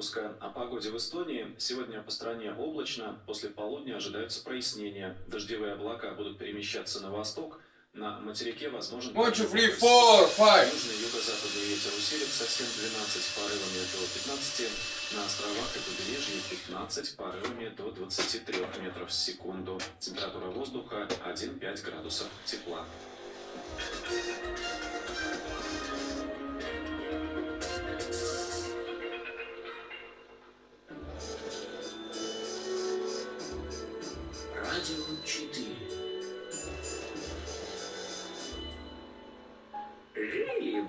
выпуска о погоде в Эстонии. Сегодня по стране облачно, после полудня ожидаются прояснения. Дождевые облака будут перемещаться на восток. На материке возможен... One, two, three, four, five. Южный юго-западный ветер усилится 7-12 с порывами до 15. На островах и побережье 15 порывами до 23 метров в секунду. Температура воздуха 1-5 градусов тепла.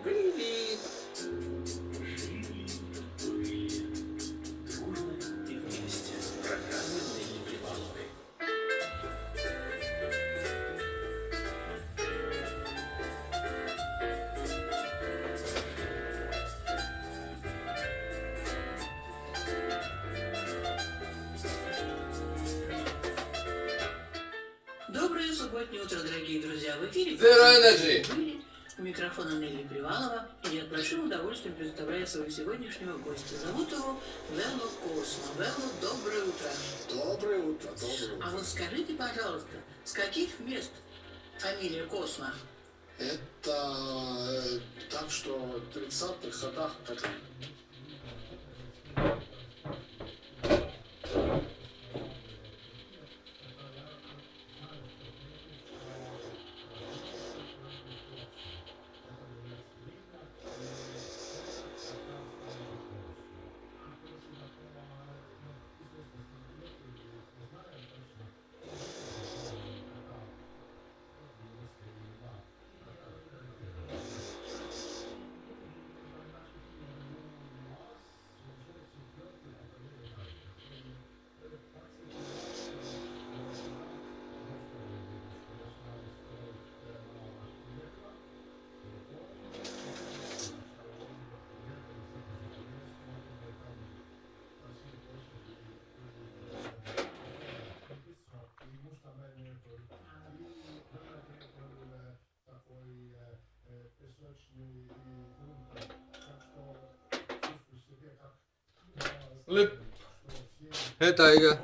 Жили, были. Жили, были. Дружно и вместе. Программа Нелли Приваловой. Доброе субботнее утро, дорогие друзья. В эфире Zero Energy. У микрофона Нелли Привалова, и я с большим удовольствием представляю своего сегодняшнего гостя. Зовут его Велло Космо. Велло, доброе утро. Доброе утро, доброе утро. А вот скажите, пожалуйста, с каких мест фамилия Космо? Это э, так что в 30-х годах как Lip. Hey Tiger.